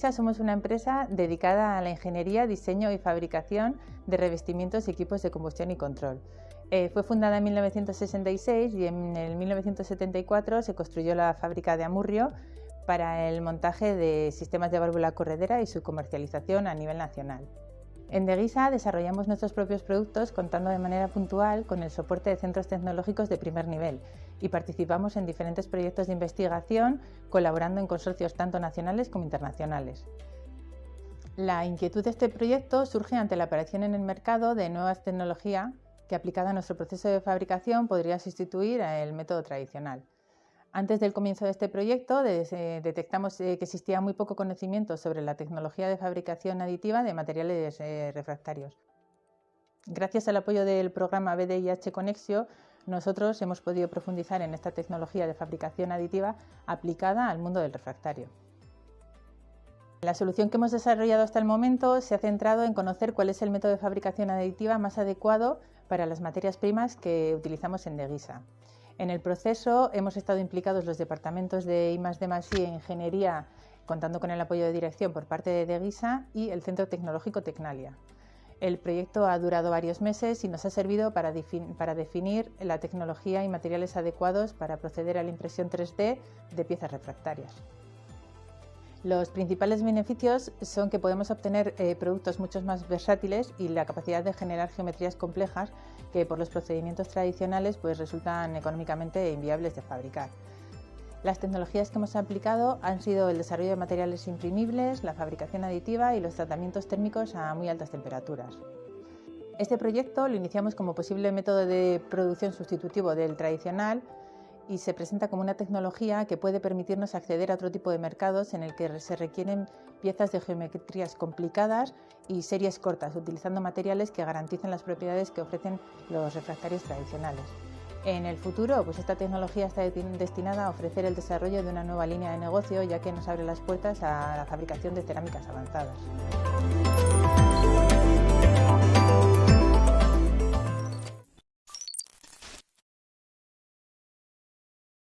Somos una empresa dedicada a la ingeniería, diseño y fabricación de revestimientos y equipos de combustión y control. Eh, fue fundada en 1966 y en el 1974 se construyó la fábrica de Amurrio para el montaje de sistemas de válvula corredera y su comercialización a nivel nacional. En Deguisa desarrollamos nuestros propios productos contando de manera puntual con el soporte de centros tecnológicos de primer nivel y participamos en diferentes proyectos de investigación colaborando en consorcios tanto nacionales como internacionales. La inquietud de este proyecto surge ante la aparición en el mercado de nuevas tecnologías que aplicada a nuestro proceso de fabricación podría sustituir el método tradicional. Antes del comienzo de este proyecto detectamos eh, que existía muy poco conocimiento sobre la tecnología de fabricación aditiva de materiales eh, refractarios. Gracias al apoyo del programa BDIH Conexio, nosotros hemos podido profundizar en esta tecnología de fabricación aditiva aplicada al mundo del refractario. La solución que hemos desarrollado hasta el momento se ha centrado en conocer cuál es el método de fabricación aditiva más adecuado para las materias primas que utilizamos en Deguisa. En el proceso hemos estado implicados los departamentos de I+D+I e Ingeniería, contando con el apoyo de dirección por parte de Deguisa y el Centro Tecnológico Tecnalia. El proyecto ha durado varios meses y nos ha servido para, definir la tecnología y materiales adecuados para proceder a la impresión 3D de piezas refractarias. Los principales beneficios son que podemos obtener eh, productos mucho más versátiles y la capacidad de generar geometrías complejas que por los procedimientos tradicionales pues, resultan económicamente inviables de fabricar. Las tecnologías que hemos aplicado han sido el desarrollo de materiales imprimibles, la fabricación aditiva y los tratamientos térmicos a muy altas temperaturas. Este proyecto lo iniciamos como posible método de producción sustitutivo del tradicional y se presenta como una tecnología que puede permitirnos acceder a otro tipo de mercados en el que se requieren piezas de geometrías complicadas y series cortas, utilizando materiales que garanticen las propiedades que ofrecen los refractarios tradicionales. En el futuro, pues esta tecnología está destinada a ofrecer el desarrollo de una nueva línea de negocio, ya que nos abre las puertas a la fabricación de cerámicas avanzadas.